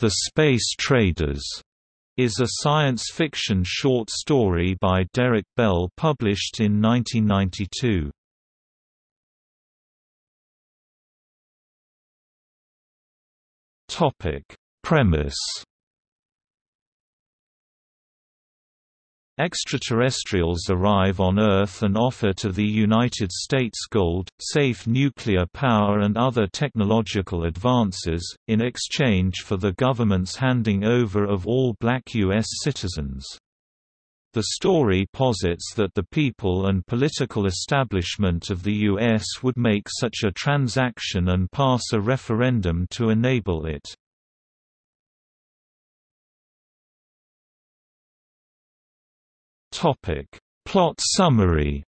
The Space Traders is a science fiction short story by Derrick Bell published in 1992. Topic: Premise Extraterrestrials arrive on Earth and offer to the United States gold, safe nuclear power and other technological advances, in exchange for the government's handing over of all black U.S. citizens. The story posits that the people and political establishment of the U.S. would make such a transaction and pass a referendum to enable it. Topic. Plot summary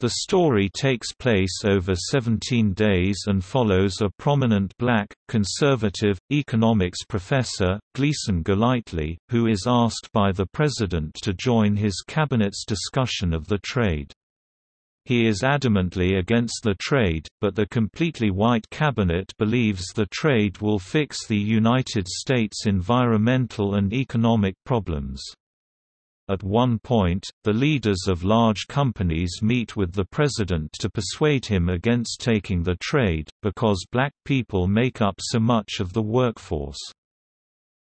The story takes place over 17 days and follows a prominent black, conservative, economics professor, Gleason Golightly, who is asked by the president to join his cabinet's discussion of the trade. He is adamantly against the trade, but the completely white cabinet believes the trade will fix the United States' environmental and economic problems. At one point, the leaders of large companies meet with the president to persuade him against taking the trade, because black people make up so much of the workforce.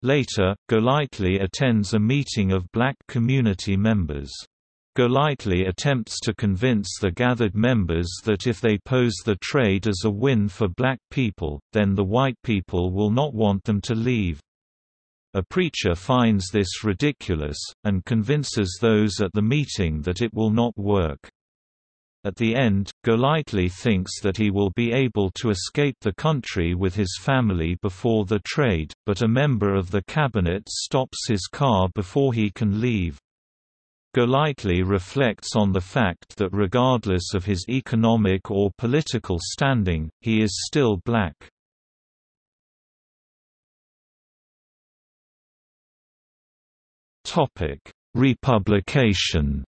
Later, Golightly attends a meeting of black community members. Golightly attempts to convince the gathered members that if they pose the trade as a win for black people, then the white people will not want them to leave. A preacher finds this ridiculous, and convinces those at the meeting that it will not work. At the end, Golightly thinks that he will be able to escape the country with his family before the trade, but a member of the cabinet stops his car before he can leave. Golightly reflects on the fact that regardless of his economic or political standing, he is still black. Republication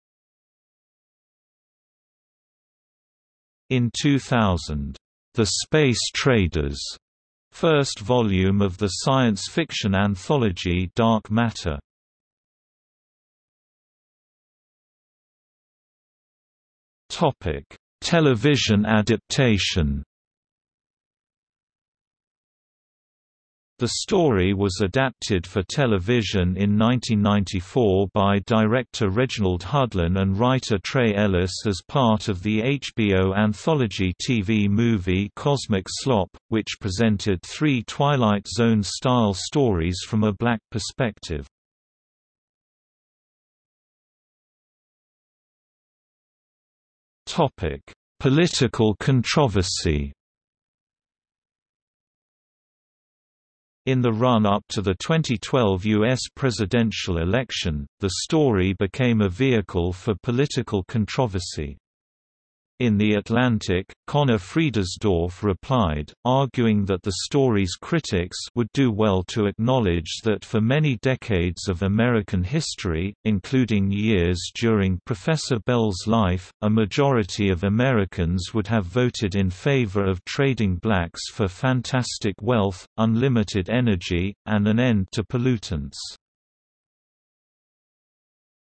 In 2000, "'The Space Traders' first volume of the science fiction anthology Dark Matter Topic: Television adaptation. The story was adapted for television in 1994 by director Reginald Hudlin and writer Trey Ellis as part of the HBO anthology TV movie Cosmic Slop, which presented three Twilight Zone-style stories from a black perspective. Topic: Political controversy. In the run-up to the 2012 U.S. presidential election, the story became a vehicle for political controversy. In The Atlantic, Conor Friedersdorf replied, arguing that the story's critics would do well to acknowledge that for many decades of American history, including years during Professor Bell's life, a majority of Americans would have voted in favor of trading blacks for fantastic wealth, unlimited energy, and an end to pollutants.